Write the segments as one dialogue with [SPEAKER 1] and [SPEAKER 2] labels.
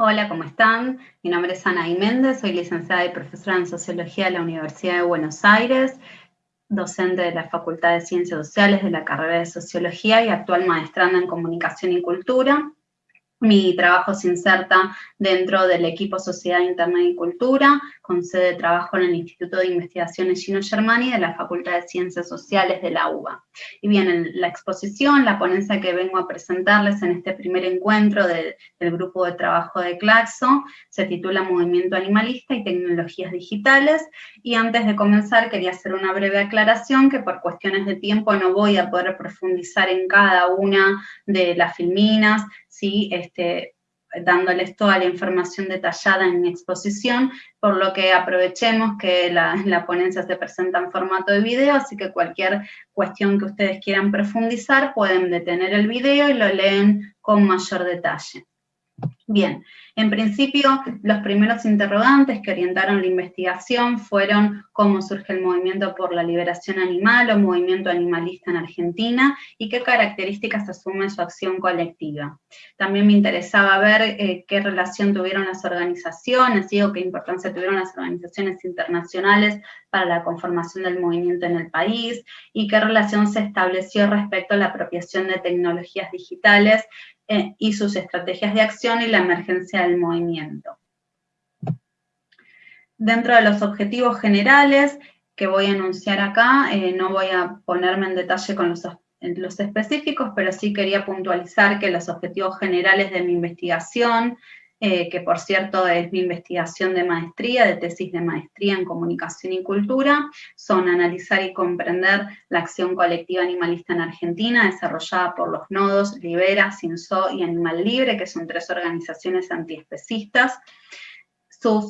[SPEAKER 1] Hola, ¿cómo están? Mi nombre es Ana Méndez, soy licenciada y profesora en Sociología de la Universidad de Buenos Aires, docente de la Facultad de Ciencias Sociales de la carrera de Sociología y actual maestranda en Comunicación y Cultura. Mi trabajo se inserta dentro del equipo Sociedad Interna y Cultura, con sede de trabajo en el Instituto de Investigaciones Gino Germani de la Facultad de Ciencias Sociales de la UBA. Y bien, en la exposición, la ponencia que vengo a presentarles en este primer encuentro del grupo de trabajo de Claxo, se titula Movimiento Animalista y Tecnologías Digitales, y antes de comenzar quería hacer una breve aclaración que por cuestiones de tiempo no voy a poder profundizar en cada una de las filminas, ¿sí? Este, dándoles toda la información detallada en mi exposición, por lo que aprovechemos que la, la, ponencia se presenta en formato de video, así que cualquier cuestión que ustedes quieran profundizar, pueden detener el video y lo leen con mayor detalle. Bien, en principio, los primeros interrogantes que orientaron la investigación fueron cómo surge el movimiento por la liberación animal o movimiento animalista en Argentina y qué características asume su acción colectiva. También me interesaba ver eh, qué relación tuvieron las organizaciones, digo, qué importancia tuvieron las organizaciones internacionales para la conformación del movimiento en el país y qué relación se estableció respecto a la apropiación de tecnologías digitales eh, y sus estrategias de acción y la emergencia del movimiento. Dentro de los objetivos generales que voy a enunciar acá, eh, no voy a ponerme en detalle con los, los específicos, pero sí quería puntualizar que los objetivos generales de mi investigación eh, que por cierto es mi investigación de maestría, de tesis de maestría en comunicación y cultura, son analizar y comprender la acción colectiva animalista en Argentina, desarrollada por los nodos Libera, Sinso y Animal Libre, que son tres organizaciones antiespecistas,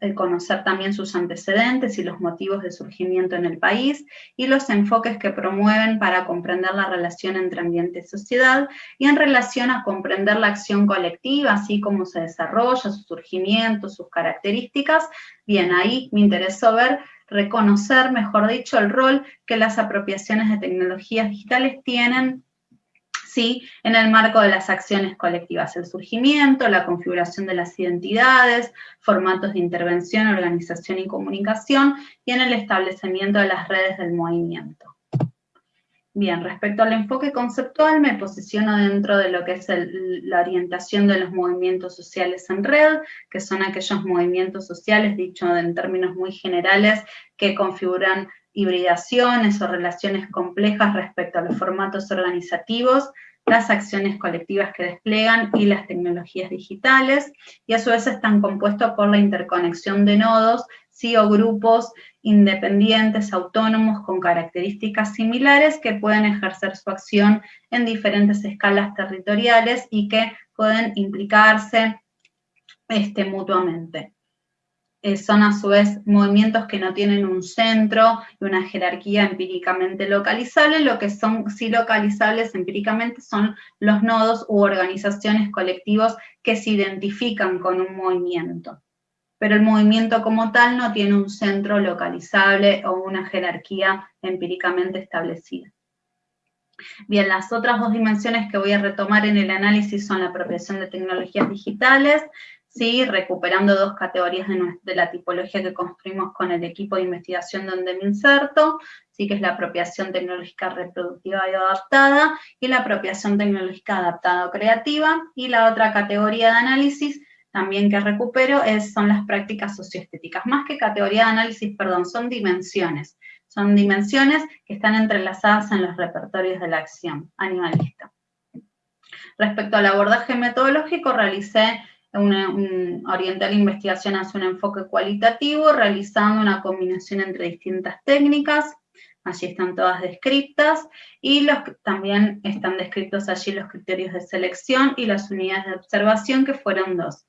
[SPEAKER 1] eh, conocer también sus antecedentes y los motivos de surgimiento en el país, y los enfoques que promueven para comprender la relación entre ambiente y sociedad, y en relación a comprender la acción colectiva, así como se desarrolla, su surgimiento, sus características, bien, ahí me interesó ver reconocer, mejor dicho, el rol que las apropiaciones de tecnologías digitales tienen ¿sí? en el marco de las acciones colectivas, el surgimiento, la configuración de las identidades, formatos de intervención, organización y comunicación, y en el establecimiento de las redes del movimiento. Bien, respecto al enfoque conceptual, me posiciono dentro de lo que es la orientación de los movimientos sociales en red, que son aquellos movimientos sociales, dicho en términos muy generales, que configuran hibridaciones o relaciones complejas respecto a los formatos organizativos, las acciones colectivas que desplegan y las tecnologías digitales, y a su vez están compuestos por la interconexión de nodos, sí o grupos independientes, autónomos, con características similares que pueden ejercer su acción en diferentes escalas territoriales y que pueden implicarse este, mutuamente. Eh, son a su vez movimientos que no tienen un centro y una jerarquía empíricamente localizable, lo que son sí localizables empíricamente son los nodos u organizaciones colectivos que se identifican con un movimiento. Pero el movimiento como tal no tiene un centro localizable o una jerarquía empíricamente establecida. Bien, las otras dos dimensiones que voy a retomar en el análisis son la apropiación de tecnologías digitales, ¿sí? recuperando dos categorías de, la tipología que construimos con el equipo de investigación donde me inserto, ¿sí? que es la apropiación tecnológica reproductiva y adaptada, y la apropiación tecnológica adaptada o creativa, y la otra categoría de análisis también que recupero es, son las prácticas socioestéticas, más que categoría de análisis, perdón, son dimensiones, son dimensiones que están entrelazadas en los repertorios de la acción animalista. Respecto al abordaje metodológico, realicé un, orientar la investigación hacia un enfoque cualitativo, realizando una combinación entre distintas técnicas, allí están todas descritas, y los, también están descritos allí los criterios de selección y las unidades de observación, que fueron dos.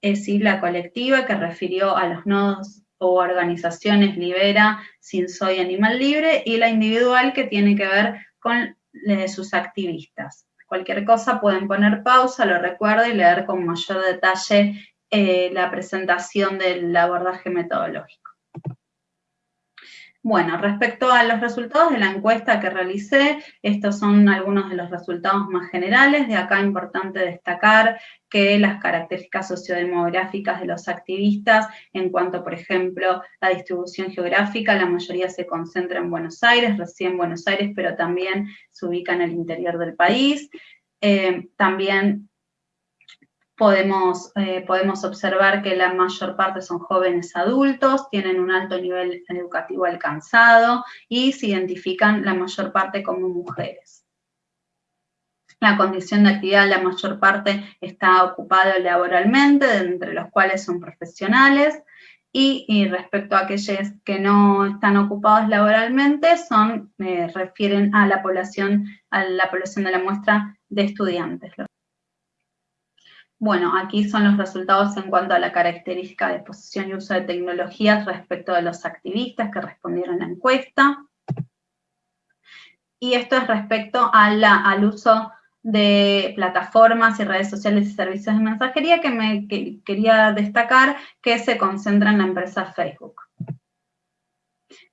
[SPEAKER 1] Es decir, la colectiva, que refirió a los nodos o organizaciones Libera, Sin Soy Animal Libre, y la individual, que tiene que ver con eh, sus activistas. Cualquier cosa pueden poner pausa, lo recuerdo, y leer con mayor detalle eh, la presentación del abordaje metodológico. Bueno, respecto a los resultados de la encuesta que realicé, estos son algunos de los resultados más generales. De acá importante destacar que las características sociodemográficas de los activistas, en cuanto, por ejemplo, la distribución geográfica, la mayoría se concentra en Buenos Aires, recién Buenos Aires, pero también se ubica en el interior del país. Eh, también Podemos, eh, podemos observar que la mayor parte son jóvenes adultos, tienen un alto nivel educativo alcanzado y se identifican la mayor parte como mujeres. La condición de actividad, la mayor parte está ocupada laboralmente, entre los cuales son profesionales, y, respecto a aquellos que no están ocupados laboralmente, son, eh, refieren a la población, a la población de la muestra de estudiantes. Bueno, aquí son los resultados en cuanto a la característica de posición y uso de tecnologías respecto de los activistas que respondieron a la encuesta. Y esto es respecto al uso de plataformas y redes sociales y servicios de mensajería que me quería destacar que se concentra en la empresa Facebook.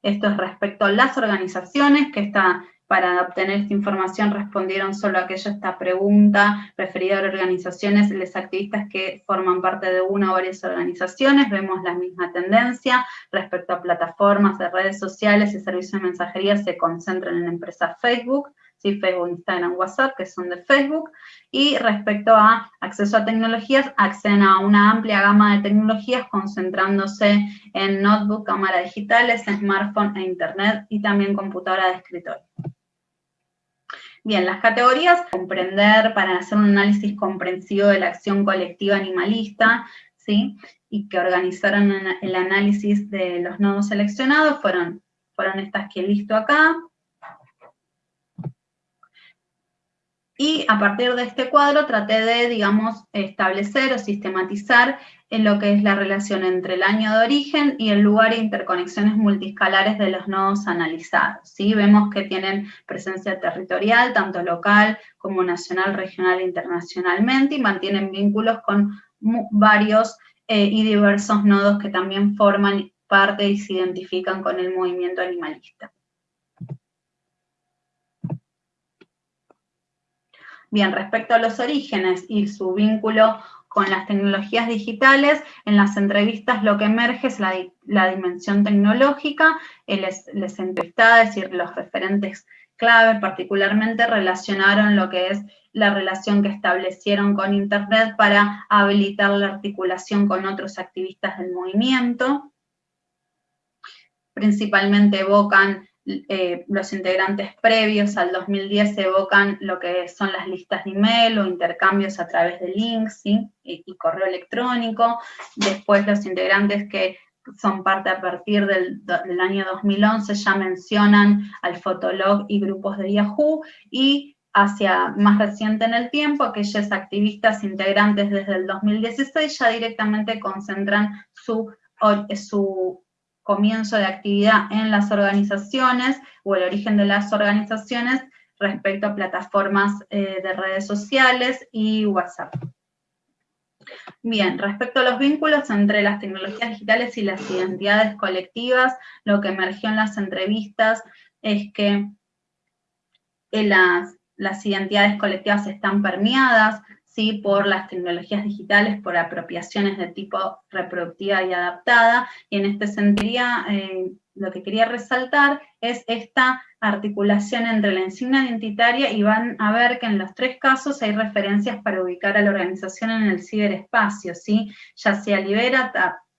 [SPEAKER 1] Esto es respecto a las organizaciones, que está para obtener esta información respondieron solo aquello esta pregunta referida a organizaciones, los activistas que forman parte de una o varias organizaciones, vemos la misma tendencia respecto a plataformas de redes sociales y servicios de mensajería se concentran en la empresa Facebook, ¿sí? Facebook, Instagram, WhatsApp, que son de Facebook, y respecto a acceso a tecnologías, acceden a una amplia gama de tecnologías concentrándose en notebook, cámaras digitales, smartphone e internet, y también computadora de escritorio. Bien, las categorías, comprender para hacer un análisis comprensivo de la acción colectiva animalista, ¿sí? y que organizaron el análisis de los nodos seleccionados, fueron, fueron estas que he visto acá, Y a partir de este cuadro traté de, digamos, establecer o sistematizar en lo que es la relación entre el año de origen y el lugar e interconexiones multiscalares de los nodos analizados. ¿sí? Vemos que tienen presencia territorial, tanto local como nacional, regional e internacionalmente, y mantienen vínculos con varios eh, y diversos nodos que también forman parte y se identifican con el movimiento animalista. Bien, respecto a los orígenes y su vínculo con las tecnologías digitales, en las entrevistas lo que emerge es la, dimensión tecnológica, les, les entrevistadas y los referentes clave particularmente relacionaron lo que es la relación que establecieron con Internet para habilitar la articulación con otros activistas del movimiento. Principalmente evocan eh, los integrantes previos al 2010 evocan lo que son las listas de email o intercambios a través de links y, correo electrónico. Después los integrantes que son parte a partir del, año 2011 ya mencionan al Fotolog y grupos de Yahoo y hacia más reciente en el tiempo, aquellos activistas integrantes desde el 2016 ya directamente concentran su, su comienzo de actividad en las organizaciones o el origen de las organizaciones respecto a plataformas eh, de redes sociales y WhatsApp. Bien, respecto a los vínculos entre las tecnologías digitales y las identidades colectivas, lo que emergió en las entrevistas es que eh, las, las identidades colectivas están permeadas ¿sí? por las tecnologías digitales, por apropiaciones de tipo reproductiva y adaptada, y en este sentido eh, lo que quería resaltar es esta articulación entre la insignia identitaria y van a ver que en los tres casos hay referencias para ubicar a la organización en el ciberespacio, ¿sí? ya sea libera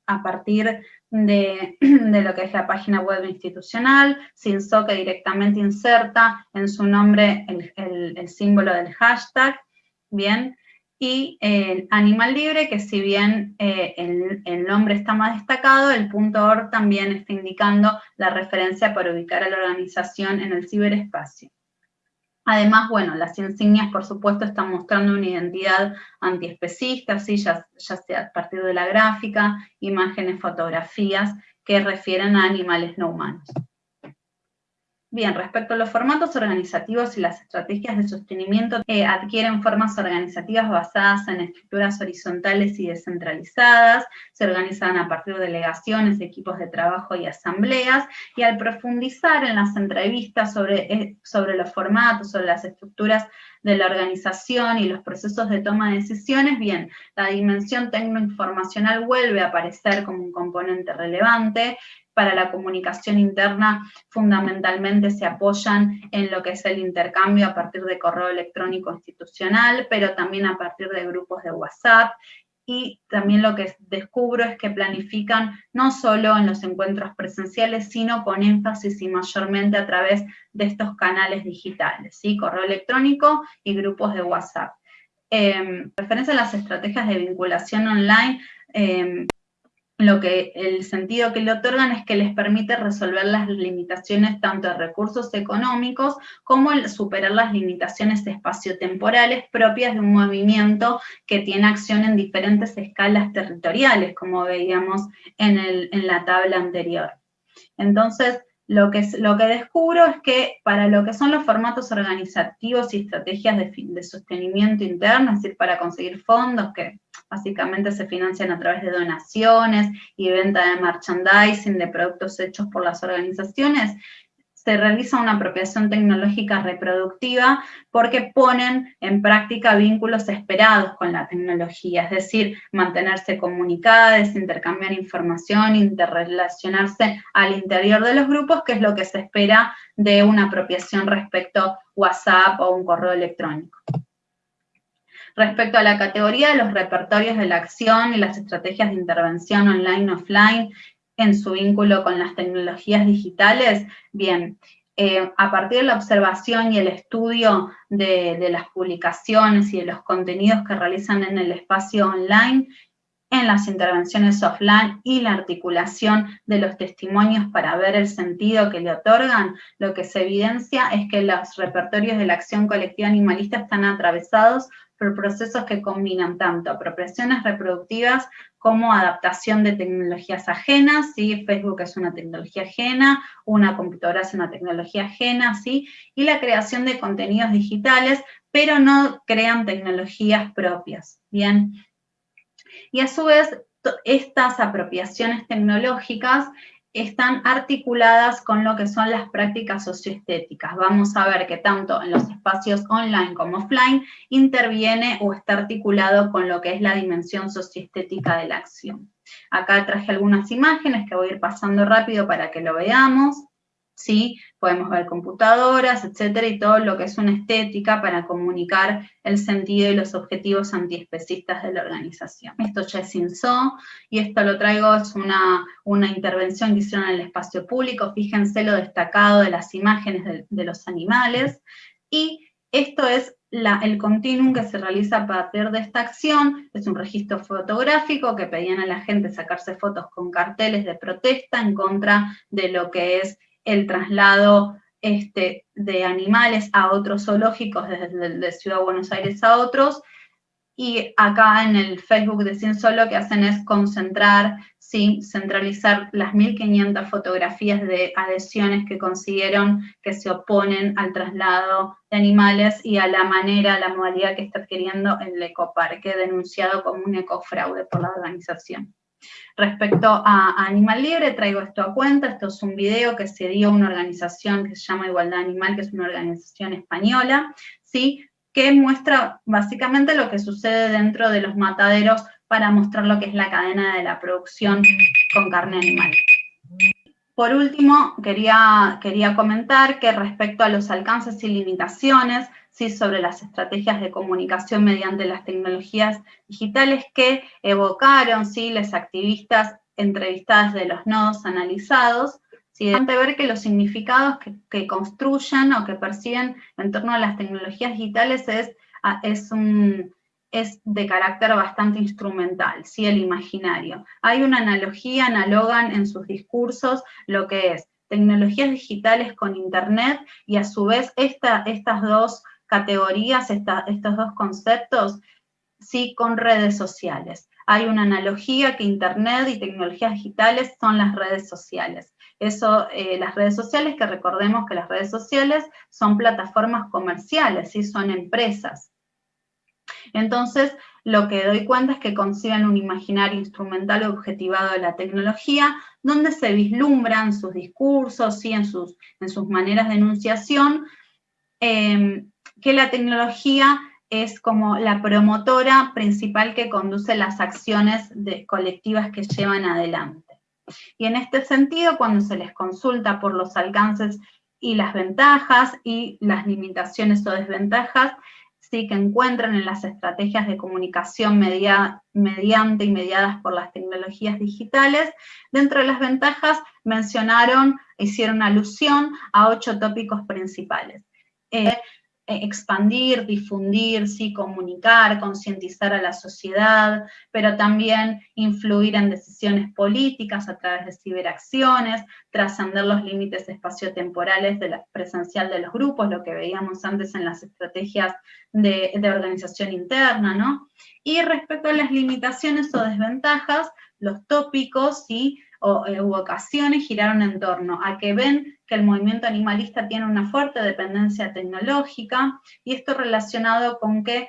[SPEAKER 1] a partir de, lo que es la página web institucional, SINSO que directamente inserta en su nombre el, el símbolo del hashtag, bien, y el animal libre, que si bien eh, el, nombre está más destacado, el punto .org también está indicando la referencia para ubicar a la organización en el ciberespacio. Además, bueno, las insignias, por supuesto, están mostrando una identidad antiespecista, ¿sí? ya, ya sea a partir de la gráfica, imágenes, fotografías, que refieren a animales no humanos. Bien, respecto a los formatos organizativos y las estrategias de sostenimiento, eh, adquieren formas organizativas basadas en estructuras horizontales y descentralizadas, se organizan a partir de delegaciones, equipos de trabajo y asambleas, y al profundizar en las entrevistas sobre, eh, sobre los formatos, sobre las estructuras de la organización y los procesos de toma de decisiones, bien, la dimensión tecnoinformacional vuelve a aparecer como un componente relevante, para la comunicación interna fundamentalmente se apoyan en lo que es el intercambio a partir de correo electrónico institucional, pero también a partir de grupos de WhatsApp, y también lo que descubro es que planifican no solo en los encuentros presenciales, sino con énfasis y mayormente a través de estos canales digitales, ¿sí? correo electrónico y grupos de WhatsApp. Eh, referencia a las estrategias de vinculación online, em, lo que el sentido que le otorgan es que les permite resolver las limitaciones tanto de recursos económicos como el superar las limitaciones espaciotemporales propias de un movimiento que tiene acción en diferentes escalas territoriales, como veíamos en, en la tabla anterior. Entonces, lo que, lo que descubro es que para lo que son los formatos organizativos y estrategias de, de, sostenimiento interno, es decir, para conseguir fondos que básicamente se financian a través de donaciones y venta de merchandising de productos hechos por las organizaciones, se realiza una apropiación tecnológica reproductiva porque ponen en práctica vínculos esperados con la tecnología, es decir, mantenerse comunicadas, intercambiar información, interrelacionarse al interior de los grupos, que es lo que se espera de una apropiación respecto a WhatsApp o un correo electrónico. Respecto a la categoría de los repertorios de la acción y las estrategias de intervención online-offline, en su vínculo con las tecnologías digitales, bien, eh, a partir de la observación y el estudio de, de, las publicaciones y de los contenidos que realizan en el espacio online, en las intervenciones offline y la articulación de los testimonios para ver el sentido que le otorgan, lo que se evidencia es que los repertorios de la acción colectiva animalista están atravesados por procesos que combinan tanto apropiaciones reproductivas como adaptación de tecnologías ajenas, ¿sí? Facebook es una tecnología ajena, una computadora es una tecnología ajena, ¿sí? y la creación de contenidos digitales, pero no crean tecnologías propias, ¿bien? Y a su vez, estas apropiaciones tecnológicas están articuladas con lo que son las prácticas socioestéticas. Vamos a ver que tanto en los espacios online como offline interviene o está articulado con lo que es la dimensión socioestética de la acción. Acá traje algunas imágenes que voy a ir pasando rápido para que lo veamos. ¿Sí? Podemos ver computadoras, etcétera, y todo lo que es una estética para comunicar el sentido y los objetivos antiespecistas de la organización. Esto ya es INSO, y esto lo traigo, es una, una intervención que hicieron en el espacio público, fíjense lo destacado de las imágenes de, los animales, y esto es el continuum que se realiza a partir de esta acción, es un registro fotográfico que pedían a la gente sacarse fotos con carteles de protesta en contra de lo que es el traslado este, de animales a otros zoológicos desde de Ciudad de Buenos Aires a otros, y acá en el Facebook de Cienso lo que hacen es concentrar, centralizar las 1.500 fotografías de adhesiones que consiguieron que se oponen al traslado de animales y a la manera, la modalidad que está adquiriendo el ecoparque, denunciado como un ecofraude por la organización. Respecto a Animal Libre, traigo esto a cuenta, esto es un video que se dio a una organización que se llama Igualdad Animal, que es una organización española, ¿sí? que muestra básicamente lo que sucede dentro de los mataderos para mostrar lo que es la cadena de la producción con carne animal. Por último, quería, quería comentar que respecto a los alcances y limitaciones, ¿sí? sobre las estrategias de comunicación mediante las tecnologías digitales que evocaron ¿sí? las activistas entrevistadas de los nodos analizados, ¿sí? de ver que los significados que, construyen o que perciben en torno a las tecnologías digitales es, es, un, es de carácter bastante instrumental, ¿sí? el imaginario. Hay una analogía, analogan en sus discursos lo que es tecnologías digitales con internet y a su vez esta, estas dos categorías, estos dos conceptos, sí con redes sociales. Hay una analogía que Internet y tecnologías digitales son las redes sociales. Eso, eh, las redes sociales, que recordemos que las redes sociales son plataformas comerciales, ¿sí? son empresas. Entonces, lo que doy cuenta es que conciben un imaginario instrumental objetivado de la tecnología, donde se vislumbran sus discursos, y en, sus, en sus maneras de enunciación, em, que la tecnología es como la promotora principal que conduce las acciones colectivas que llevan adelante. Y en este sentido, cuando se les consulta por los alcances y las ventajas y las limitaciones o desventajas, sí que encuentran en las estrategias de comunicación mediante y mediadas por las tecnologías digitales. Dentro de las ventajas mencionaron, hicieron alusión a ocho tópicos principales. Eh, expandir, difundir, sí, comunicar, concientizar a la sociedad, pero también influir en decisiones políticas a través de ciberacciones, trascender los límites espaciotemporales de la presencial de los grupos, lo que veíamos antes en las estrategias de, de organización interna, ¿no? Y respecto a las limitaciones o desventajas, los tópicos, sí, o, eh, u ocasiones giraron en torno a que ven que el movimiento animalista tiene una fuerte dependencia tecnológica, y esto relacionado con que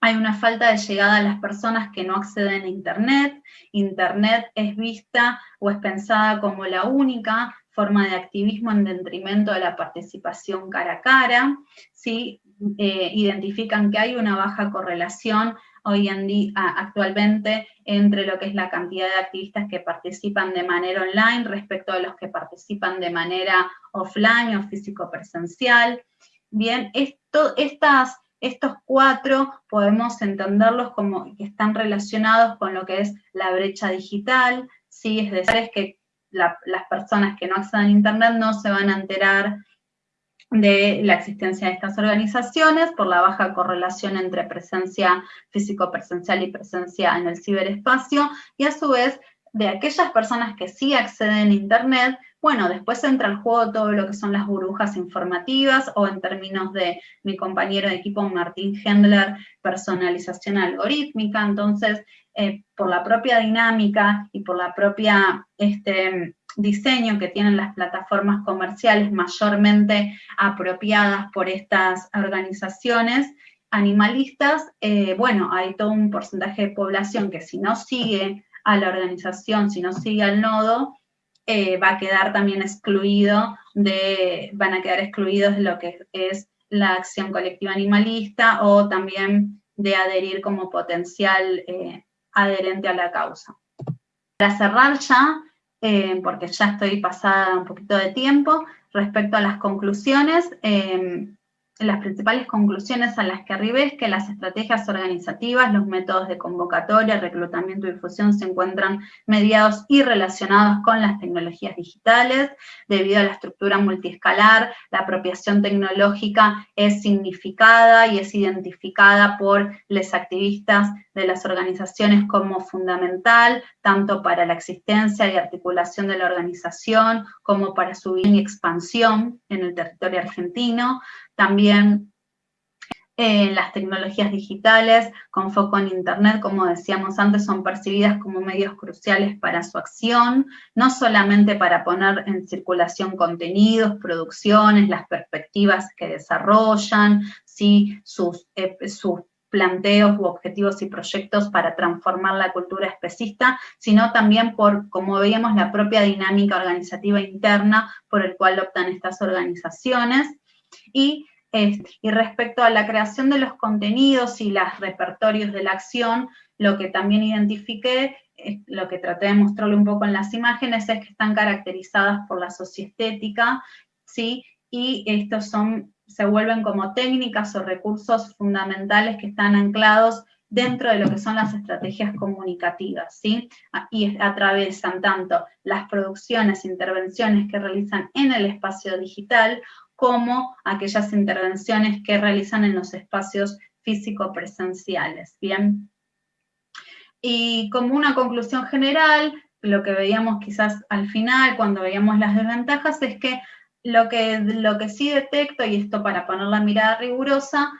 [SPEAKER 1] hay una falta de llegada a las personas que no acceden a Internet, Internet es vista o es pensada como la única forma de activismo en detrimento de la participación cara a cara, ¿sí? Eh, identifican que hay una baja correlación hoy en día, actualmente, entre lo que es la cantidad de activistas que participan de manera online respecto a los que participan de manera offline o físico-presencial. Bien, estas, estos cuatro podemos entenderlos como que están relacionados con lo que es la brecha digital, ¿sí? es decir, es que las personas que no acceden a Internet no se van a enterar de la existencia de estas organizaciones por la baja correlación entre presencia físico-presencial y presencia en el ciberespacio, y a su vez de aquellas personas que sí acceden a Internet, bueno, después entra al juego todo lo que son las burbujas informativas, o en términos de mi compañero de equipo Martín Hendler, personalización algorítmica, entonces, eh, por la propia dinámica y por la propia este, diseño que tienen las plataformas comerciales mayormente apropiadas por estas organizaciones animalistas, eh, bueno, hay todo un porcentaje de población que si no sigue a la organización, si no sigue al nodo, eh, va a quedar también excluido de, van a quedar excluidos de lo que es la acción colectiva animalista o también de adherir como potencial eh, adherente a la causa. Para cerrar ya, eh, porque ya estoy pasada un poquito de tiempo, respecto a las conclusiones, eh, las principales conclusiones a las que arribé es que las estrategias organizativas, los métodos de convocatoria, reclutamiento y difusión se encuentran mediados y relacionados con las tecnologías digitales. Debido a la estructura multiescalar, la apropiación tecnológica es significada y es identificada por los activistas de las organizaciones como fundamental, tanto para la existencia y articulación de la organización, como para su expansión en el territorio argentino. También eh, las tecnologías digitales con foco en Internet, como decíamos antes, son percibidas como medios cruciales para su acción, no solamente para poner en circulación contenidos, producciones, las perspectivas que desarrollan, ¿sí? sus, eh, sus planteos u objetivos y proyectos para transformar la cultura especista, sino también por, como veíamos, la propia dinámica organizativa interna por el cual optan estas organizaciones. Y, y respecto a la creación de los contenidos y los repertorios de la acción, lo que también identifiqué, lo que traté de mostrarle un poco en las imágenes, es que están caracterizadas por la socioestética, ¿sí? y estos son se vuelven como técnicas o recursos fundamentales que están anclados dentro de lo que son las estrategias comunicativas, ¿sí? Y atravesan tanto las producciones, intervenciones que realizan en el espacio digital, como aquellas intervenciones que realizan en los espacios físico-presenciales, ¿bien? Y como una conclusión general, lo que veíamos quizás al final, cuando veíamos las desventajas, es que lo que, lo que sí detecto, y esto para poner la mirada rigurosa,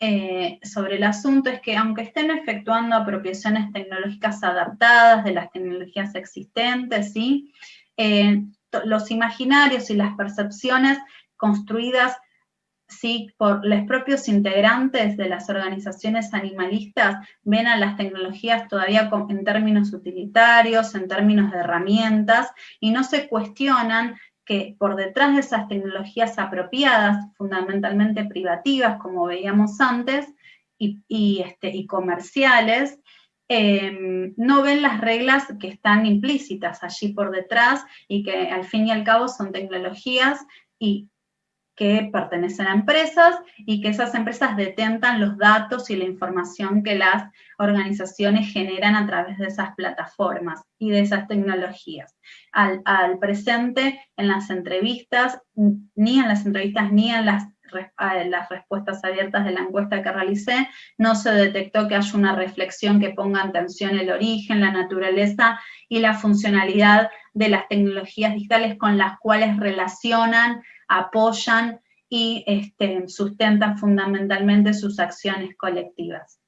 [SPEAKER 1] eh, sobre el asunto es que aunque estén efectuando apropiaciones tecnológicas adaptadas de las tecnologías existentes, ¿sí? Eh, los imaginarios y las percepciones construidas ¿sí? por los propios integrantes de las organizaciones animalistas ven a las tecnologías todavía en términos utilitarios, en términos de herramientas, y no se cuestionan que por detrás de esas tecnologías apropiadas, fundamentalmente privativas, como veíamos antes, y, este, comerciales, em, no ven las reglas que están implícitas allí por detrás y que al fin y al cabo son tecnologías y que pertenecen a empresas y que esas empresas detentan los datos y la información que las organizaciones generan a través de esas plataformas y de esas tecnologías. Al, presente, en las entrevistas, ni en las entrevistas ni en las, las respuestas abiertas de la encuesta que realicé, no se detectó que haya una reflexión que ponga en tensión el origen, la naturaleza y la funcionalidad de las tecnologías digitales con las cuales relacionan apoyan y este, sustentan fundamentalmente sus acciones colectivas.